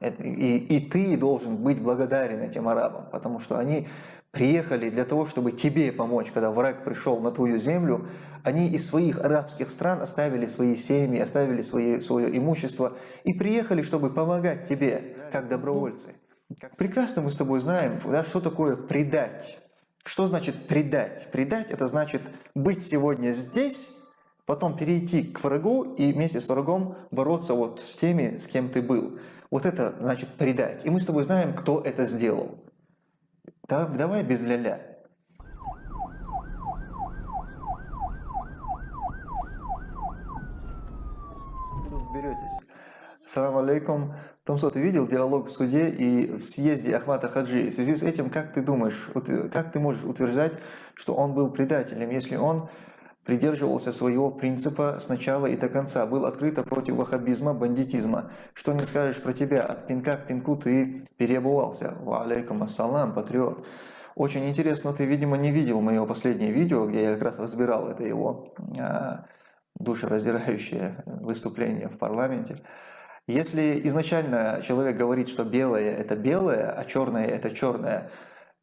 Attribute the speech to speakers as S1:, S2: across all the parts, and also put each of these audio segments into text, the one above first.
S1: И, и ты должен быть благодарен этим арабам, потому что они приехали для того, чтобы тебе помочь, когда враг пришел на твою землю, они из своих арабских стран оставили свои семьи, оставили свои, свое имущество и приехали, чтобы помогать тебе, как добровольцы. Прекрасно мы с тобой знаем, да, что такое предать. Что значит предать? Предать – это значит быть сегодня здесь, потом перейти к врагу и вместе с врагом бороться вот с теми, с кем ты был. Вот это значит предать. И мы с тобой знаем, кто это сделал. Да, давай без ля-ля. Беретесь. Салам алейкум. Томсо, ты видел диалог в суде и в съезде Ахмата Хаджи? В связи с этим, как ты думаешь, как ты можешь утверждать, что он был предателем, если он придерживался своего принципа сначала и до конца, был открыто против ваххабизма, бандитизма. Что не скажешь про тебя, от пинка к пинку ты переобувался. Ва алейкум ассалам, патриот. Очень интересно, ты, видимо, не видел моего последнее видео, где я как раз разбирал это его а, душераздирающее выступление в парламенте. Если изначально человек говорит, что белое – это белое, а черное – это черное,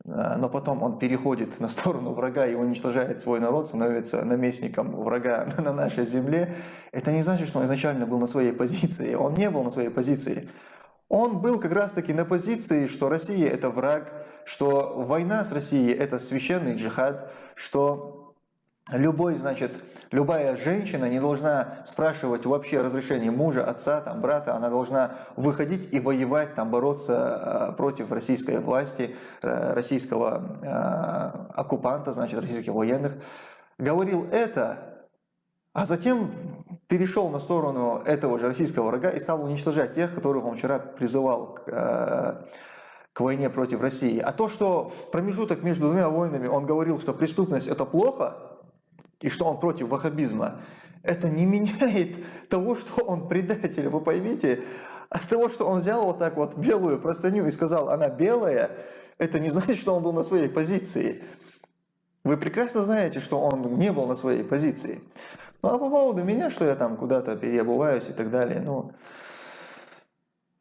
S1: но потом он переходит на сторону врага и уничтожает свой народ, становится наместником врага на нашей земле, это не значит, что он изначально был на своей позиции. Он не был на своей позиции. Он был как раз-таки на позиции, что Россия – это враг, что война с Россией – это священный джихад, что Любой, значит, любая женщина не должна спрашивать вообще разрешение мужа, отца, там, брата, она должна выходить и воевать, там, бороться э, против российской власти, э, российского э, оккупанта, значит, российских военных. Говорил это, а затем перешел на сторону этого же российского врага и стал уничтожать тех, которых он вчера призывал к, к войне против России. А то, что в промежуток между двумя войнами он говорил, что преступность это плохо, и что он против ваххабизма, это не меняет того, что он предатель, вы поймите. От того, что он взял вот так вот белую простыню и сказал, она белая, это не значит, что он был на своей позиции. Вы прекрасно знаете, что он не был на своей позиции. Ну а по поводу меня, что я там куда-то переобуваюсь и так далее, ну,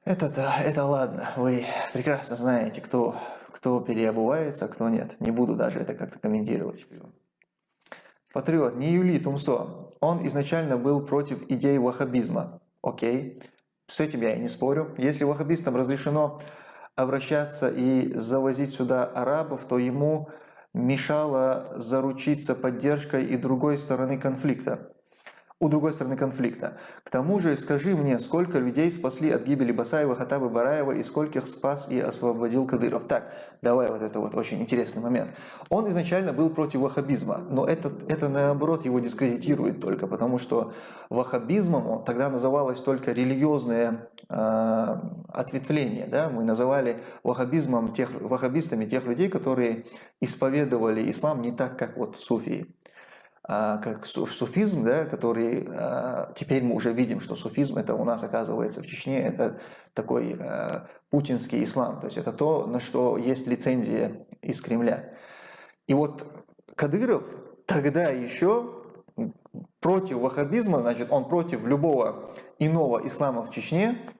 S1: это да, это ладно. Вы прекрасно знаете, кто, кто переобувается, кто нет. Не буду даже это как-то комментировать. Патриот, не Юли Тумсо. Он изначально был против идеи ваххабизма. Окей, с этим я и не спорю. Если ваххабистам разрешено обращаться и завозить сюда арабов, то ему мешало заручиться поддержкой и другой стороны конфликта у другой стороны конфликта. К тому же, скажи мне, сколько людей спасли от гибели Басаева, Хатаба, Бараева и скольких спас и освободил Кадыров. Так, давай вот это вот очень интересный момент. Он изначально был против ваххабизма, но это, это наоборот его дискредитирует только, потому что ваххабизмом тогда называлось только религиозное э, ответвление. Да? Мы называли ваххабизмом тех, ваххабистами тех людей, которые исповедовали ислам не так, как вот суфии. А, как суфизм, да, который а, теперь мы уже видим, что суфизм это у нас оказывается в Чечне, это такой а, путинский ислам, то есть это то, на что есть лицензия из Кремля. И вот Кадыров тогда еще против ваххабизма, значит, он против любого иного ислама в Чечне,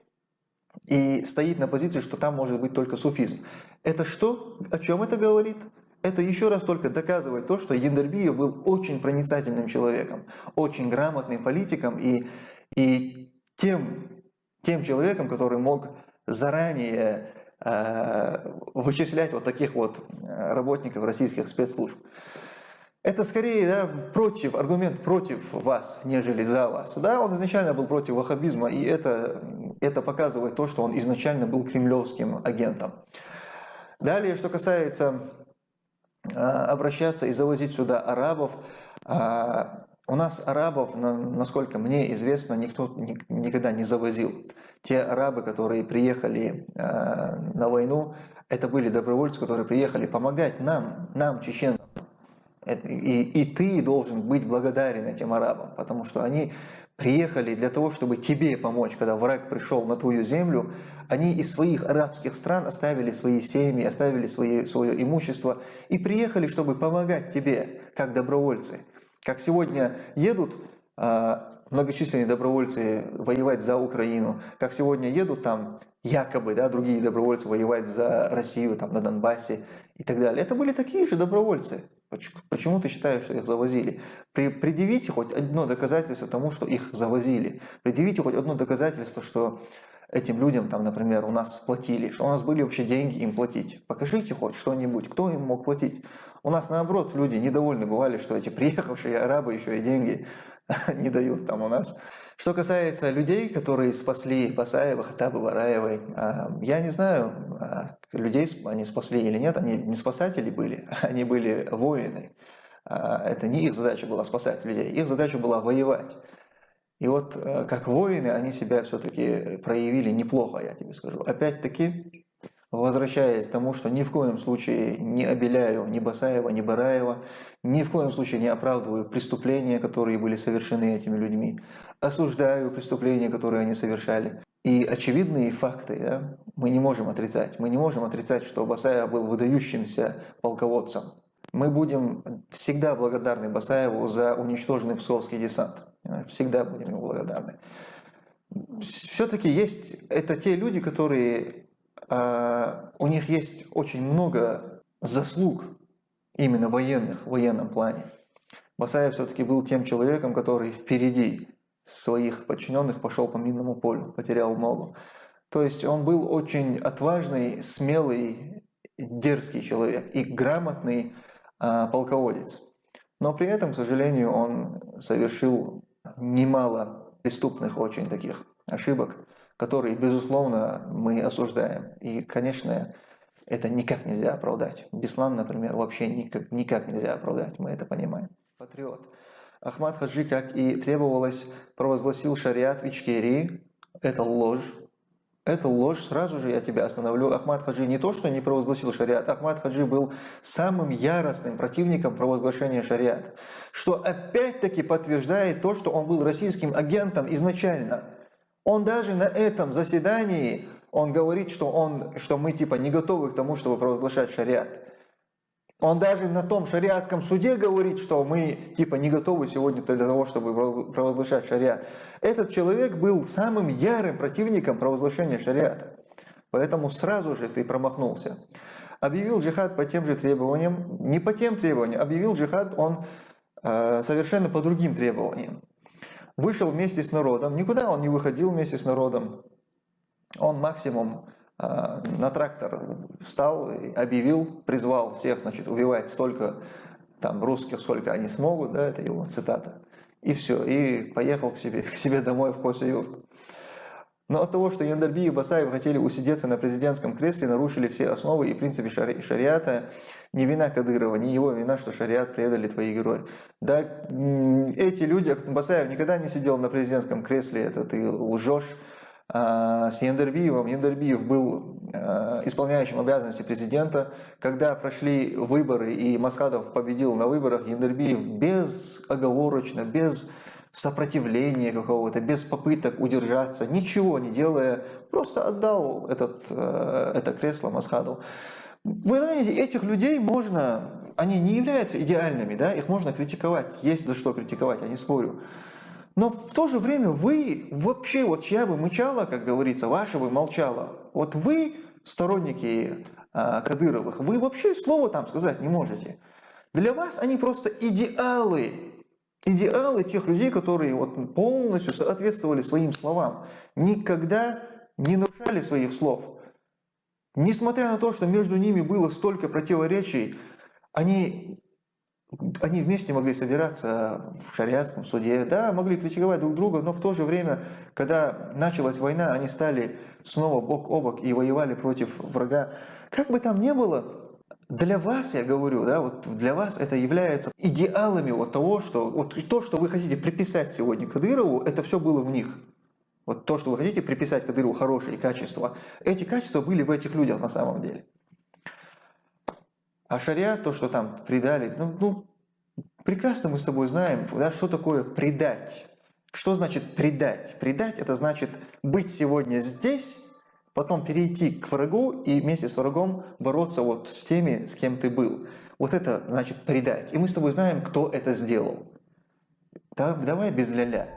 S1: и стоит на позиции, что там может быть только суфизм. Это что? О чем это говорит? Это еще раз только доказывает то, что Яндарбиев был очень проницательным человеком, очень грамотным политиком и, и тем, тем человеком, который мог заранее э, вычислять вот таких вот э, работников российских спецслужб. Это скорее да, против, аргумент против вас, нежели за вас. Да, он изначально был против ваххабизма, и это, это показывает то, что он изначально был кремлевским агентом. Далее, что касается обращаться и завозить сюда арабов. А, у нас арабов, насколько мне известно, никто никогда не завозил. Те арабы, которые приехали а, на войну, это были добровольцы, которые приехали помогать нам, нам, чеченцам. И, и ты должен быть благодарен этим арабам, потому что они приехали для того, чтобы тебе помочь, когда враг пришел на твою землю, они из своих арабских стран оставили свои семьи, оставили свои, свое имущество и приехали, чтобы помогать тебе, как добровольцы. Как сегодня едут э, многочисленные добровольцы воевать за Украину, как сегодня едут там якобы, да, другие добровольцы воевать за Россию там на Донбассе и так далее. Это были такие же добровольцы. Почему ты считаешь, что их завозили? Предъявите хоть одно доказательство тому, что их завозили. Предъявите хоть одно доказательство, что этим людям, там, например, у нас платили, что у нас были вообще деньги им платить. Покажите хоть что-нибудь, кто им мог платить. У нас наоборот люди недовольны бывали, что эти приехавшие арабы еще и деньги не дают там у нас. Что касается людей, которые спасли Басаева, Хатаба, Бараевой, а, я не знаю, а, людей они спасли или нет, они не спасатели были, они были воины. А, это не их задача была спасать людей, их задача была воевать. И вот э, как воины они себя все-таки проявили неплохо, я тебе скажу. Опять-таки, возвращаясь к тому, что ни в коем случае не обеляю ни Басаева, ни Бараева, ни в коем случае не оправдываю преступления, которые были совершены этими людьми, осуждаю преступления, которые они совершали. И очевидные факты да, мы не можем отрицать. Мы не можем отрицать, что Басаев был выдающимся полководцем. Мы будем всегда благодарны Басаеву за уничтоженный псовский десант. Всегда будем ему благодарны. Все-таки есть, это те люди, которые у них есть очень много заслуг именно военных, в военном плане. Басаев все-таки был тем человеком, который впереди своих подчиненных пошел по минному полю, потерял ногу. То есть он был очень отважный, смелый, дерзкий человек и грамотный а, полководец. Но при этом, к сожалению, он совершил немало преступных очень таких ошибок которые, безусловно, мы осуждаем. И, конечно, это никак нельзя оправдать. Беслан, например, вообще никак, никак нельзя оправдать, мы это понимаем. Патриот. Ахмад Хаджи, как и требовалось, провозгласил шариат в Ичкерии. Это ложь. Это ложь, сразу же я тебя остановлю. Ахмад Хаджи не то, что не провозгласил шариат, Ахмад Хаджи был самым яростным противником провозглашения шариата, что опять-таки подтверждает то, что он был российским агентом изначально. Он даже на этом заседании, он говорит, что, он, что мы типа не готовы к тому, чтобы провозглашать шариат. Он даже на том шариатском суде говорит, что мы типа не готовы сегодня для того, чтобы провозглашать шариат. Этот человек был самым ярым противником провозглашения шариата. Поэтому сразу же ты промахнулся. Объявил джихад по тем же требованиям, не по тем требованиям, объявил джихад он э, совершенно по другим требованиям вышел вместе с народом. Никуда он не выходил вместе с народом. Он максимум э, на трактор встал, объявил, призвал всех, значит, убивать столько там русских, сколько они смогут, да, это его цитата. И все, и поехал к себе, к себе домой в Хосюрт. Но от того, что Яндарби и Басаев хотели усидеться на президентском кресле, нарушили все основы и принципы шари шариата, не вина Кадырова, не его вина, что шариат предали твои герои. Да, эти люди, Басаев никогда не сидел на президентском кресле, это ты лжешь. А, с Яндербиевым. Яндербиев был а, исполняющим обязанности президента. Когда прошли выборы и Масхадов победил на выборах, Яндербиев безоговорочно, без сопротивления какого-то, без попыток удержаться, ничего не делая, просто отдал этот, э, это кресло Масхаду. Вы знаете, этих людей можно, они не являются идеальными, да, их можно критиковать, есть за что критиковать, я не спорю. Но в то же время вы вообще, вот чья бы мычала, как говорится, ваша бы молчала. Вот вы, сторонники э, Кадыровых, вы вообще слова там сказать не можете. Для вас они просто идеалы, идеалы тех людей, которые вот полностью соответствовали своим словам, никогда не нарушали своих слов. Несмотря на то, что между ними было столько противоречий, они, они вместе могли собираться в шариатском суде, да, могли критиковать друг друга, но в то же время, когда началась война, они стали снова бок о бок и воевали против врага. Как бы там ни было, для вас, я говорю, да, вот для вас это является идеалами вот того, что вот то, что вы хотите приписать сегодня Кадырову, это все было в них. Вот то, что вы хотите приписать Кадырову хорошие качества, эти качества были в этих людях на самом деле. А шариат, то, что там предали, ну, ну прекрасно мы с тобой знаем, да, что такое предать. Что значит предать? Предать это значит быть сегодня здесь, потом перейти к врагу и вместе с врагом бороться вот с теми, с кем ты был. Вот это значит предать. И мы с тобой знаем, кто это сделал. Так, давай без ля-ля.